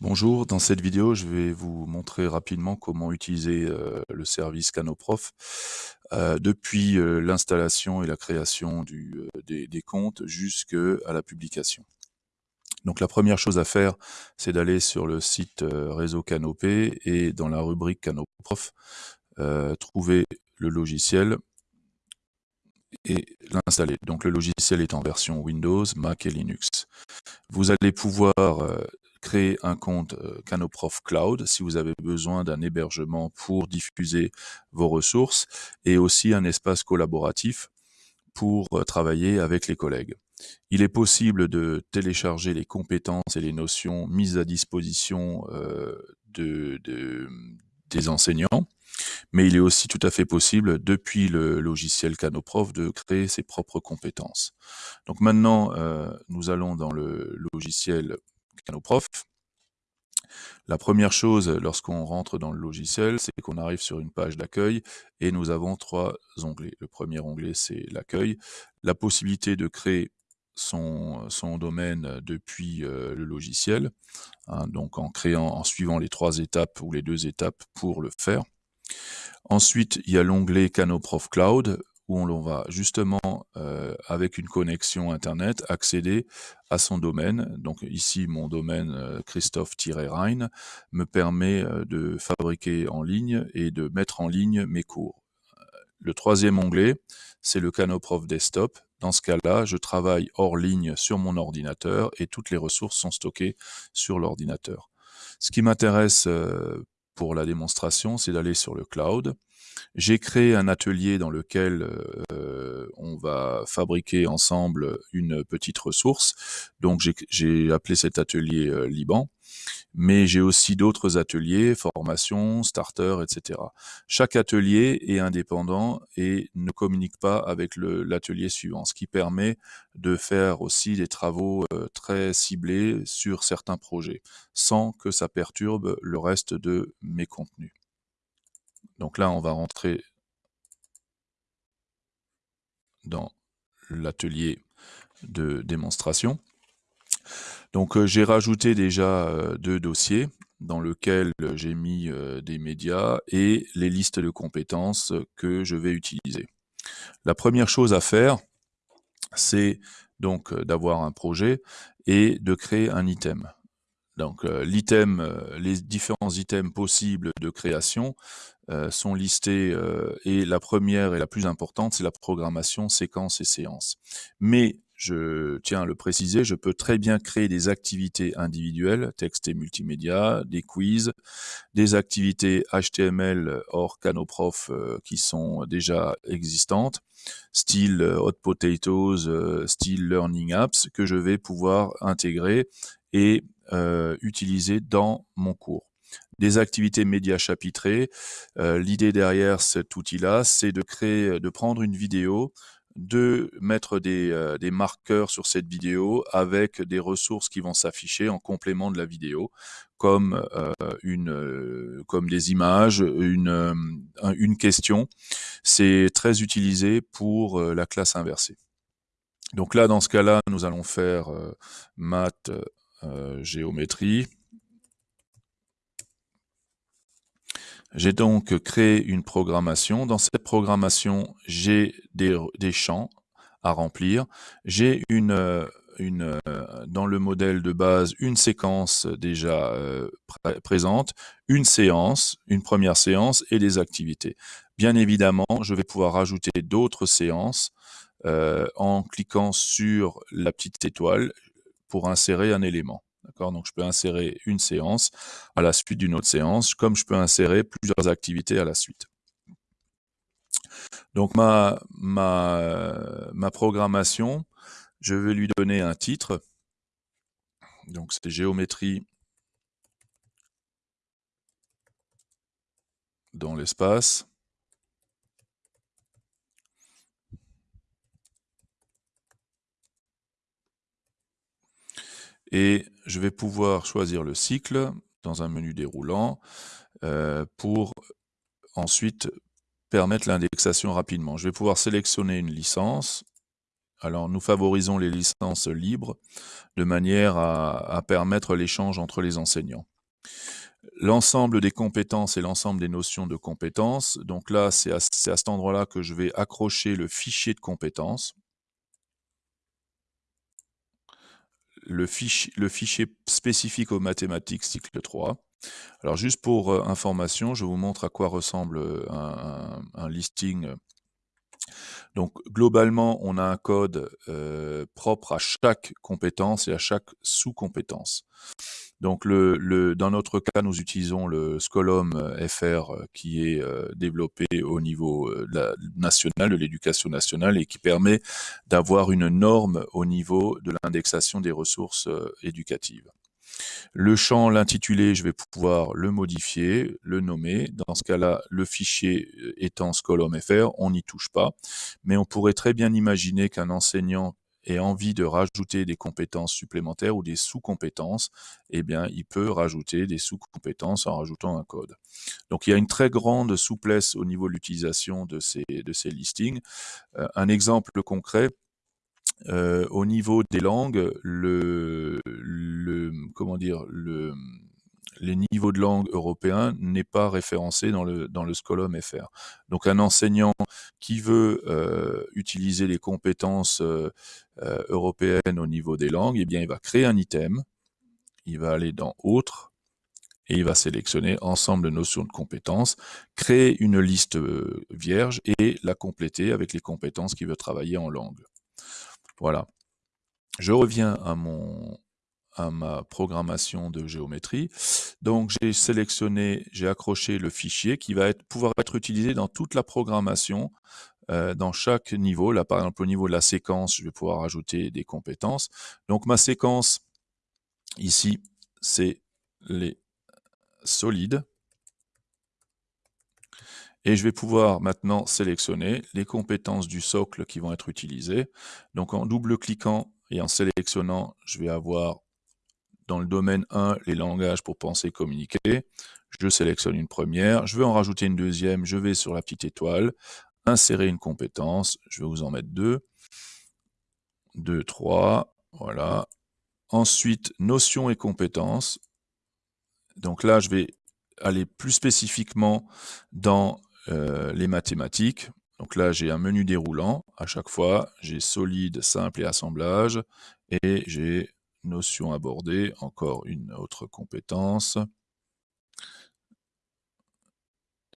Bonjour, dans cette vidéo, je vais vous montrer rapidement comment utiliser euh, le service Canoprof euh, depuis euh, l'installation et la création des, des, comptes jusqu'à la publication. Donc la première chose à faire, c'est d'aller sur le site Réseau Canopé et dans la rubrique Canoprof, trouver le logiciel et l'installer. Donc le logiciel est en version Windows, Mac et Linux. Vous allez pouvoir créer un compte euh, Canoprof Cloud si vous avez besoin d'un hébergement pour diffuser vos ressources et aussi un espace collaboratif pour euh, travailler avec les collègues. Il est possible de télécharger les compétences et les notions mises à disposition euh, de, des enseignants, mais il est aussi tout à fait possible, depuis le logiciel Canoprof, de créer ses propres compétences. Donc maintenant, nous allons dans le logiciel Canoprof. La première chose lorsqu'on rentre dans le logiciel, c'est qu'on arrive sur une page d'accueil et nous avons trois onglets. Le premier onglet, c'est l'accueil. La possibilité de créer son, son domaine depuis euh, le logiciel, hein, donc en créant, en suivant les trois étapes ou les deux étapes pour le faire. Ensuite, il y a l'onglet Canoprof Cloud où on va justement, euh, avec une connexion Internet, accéder à son domaine. Donc ici, mon domaine euh, Christophe-Rhein me permet euh, de fabriquer en ligne et de mettre en ligne mes cours. Le troisième onglet, c'est le Canoprof Desktop. Dans ce cas-là, je travaille hors ligne sur mon ordinateur et toutes les ressources sont stockées sur l'ordinateur. Ce qui m'intéresse pour la démonstration, c'est d'aller sur le cloud j'ai créé un atelier dans lequel euh, on va fabriquer ensemble une petite ressource. Donc j'ai appelé cet atelier euh, Liban, mais j'ai aussi d'autres ateliers, formation, starter, etc. Chaque atelier est indépendant et ne communique pas avec l'atelier suivant, ce qui permet de faire aussi des travaux euh, très ciblés sur certains projets, sans que ça perturbe le reste de mes contenus. Donc là, on va rentrer dans l'atelier de démonstration. Donc euh, j'ai rajouté déjà euh, deux dossiers dans lesquels j'ai mis euh, des médias et les listes de compétences que je vais utiliser. La première chose à faire, c'est donc d'avoir un projet et de créer un item. Donc l'item, les différents items possibles de création euh, sont listées euh, et la première et la plus importante, c'est la programmation, séquence et séance. Mais je tiens à le préciser, je peux très bien créer des activités individuelles, texte et multimédia, des quiz, des activités HTML hors Canoprof euh, qui sont déjà existantes, style Hot Potatoes, style Learning Apps, que je vais pouvoir intégrer et utiliser dans mon cours des activités médias chapitrées. Euh, l'idée derrière cet outil-là, c'est de créer, de prendre une vidéo, de mettre des, euh, des, marqueurs sur cette vidéo avec des ressources qui vont s'afficher en complément de la vidéo, comme, euh, une, comme des images, une, une question. C'est très utilisé pour la classe inversée. Donc là, dans ce cas-là, nous allons faire maths, géométrie. J'ai donc créé une programmation. Dans cette programmation, j'ai des, champs à remplir. J'ai une, une, dans le modèle de base une séquence déjà euh, présente, une séance, une première séance et des activités. Bien évidemment, je vais pouvoir rajouter d'autres séances euh, en cliquant sur la petite étoile pour insérer un élément. Donc, je peux insérer une séance à la suite d'une autre séance, comme je peux insérer plusieurs activités à la suite. Donc, ma programmation, je vais lui donner un titre. Donc, c'est géométrie dans l'espace. Et je vais pouvoir choisir le cycle dans un menu déroulant euh, pour ensuite permettre l'indexation rapidement. Je vais pouvoir sélectionner une licence, Alors, nous favorisons les licences libres de manière à, permettre l'échange entre les enseignants. L'ensemble des compétences et l'ensemble des notions de compétences. Donc là, c'est à, à cet endroit-là que je vais accrocher le fichier de compétences. Le fichier, spécifique aux mathématiques cycle 3. Alors juste pour euh, information, je vous montre à quoi ressemble euh, un, listing. Donc globalement, on a un code euh, propre à chaque compétence et à chaque sous-compétence. Donc le, dans notre cas, nous utilisons le Scolom FR qui est développé au niveau national, de l'éducation nationale, et qui permet d'avoir une norme au niveau de l'indexation des ressources éducatives. Le champ, l'intitulé, je vais pouvoir le modifier, le nommer. Dans ce cas-là, le fichier euh, étant scolom.fr, on n'y touche pas. Mais on pourrait très bien imaginer qu'un enseignant ait envie de rajouter des compétences supplémentaires ou des sous-compétences, eh bien, il peut rajouter des sous-compétences en rajoutant un code. Donc, il y a une très grande souplesse au niveau de l'utilisation de ces, de ces listings. Euh, un exemple concret, euh, au niveau des langues, le, le comment dire, le, les niveaux de langue européens n'est pas référencé dans le, dans le Scolom FR. Donc un enseignant qui veut euh, utiliser les compétences euh, européennes au niveau des langues, eh bien il va créer un item, il va aller dans Autres, et il va sélectionner ensemble de notions de compétences, créer une liste vierge et la compléter avec les compétences qu'il veut travailler en langue. Voilà. Je reviens à, mon, à ma programmation de géométrie. Donc j'ai sélectionné, j'ai accroché le fichier qui va être, pouvoir être utilisé dans toute la programmation, euh, dans chaque niveau. Là par exemple au niveau de la séquence, je vais pouvoir ajouter des compétences. Donc ma séquence ici, c'est les solides. Et je vais pouvoir maintenant sélectionner les compétences du socle qui vont être utilisées. Donc en double-cliquant et en sélectionnant, je vais avoir dans le domaine 1 les langages pour penser communiquer. Je sélectionne une première, je veux en rajouter une deuxième, je vais sur la petite étoile, insérer une compétence, je vais vous en mettre deux. Deux, trois, voilà. Ensuite, notions et compétences. Donc là, je vais aller plus spécifiquement dans euh, les mathématiques. Donc là, j'ai un menu déroulant. À chaque fois, j'ai solide, simple et assemblage. Et j'ai notion abordée, encore une autre compétence.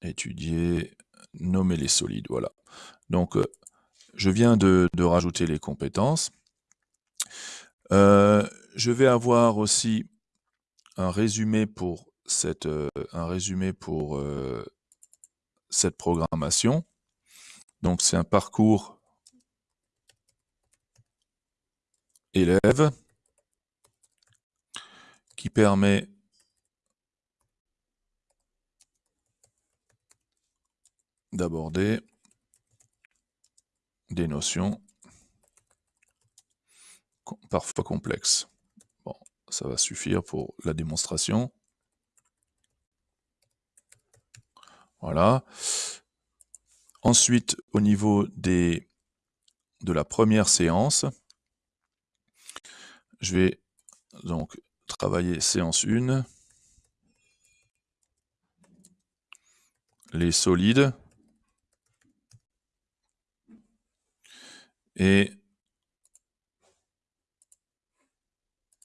Étudier, nommer les solides, voilà. Donc, euh, je viens de, rajouter les compétences. Euh, je vais avoir aussi un résumé pour cette, un résumé pour cette programmation. Donc c'est un parcours élève qui permet d'aborder des notions parfois complexes. Bon, ça va suffire pour la démonstration. Voilà. Ensuite, au niveau des, de la première séance, je vais donc travailler séance 1, les solides, et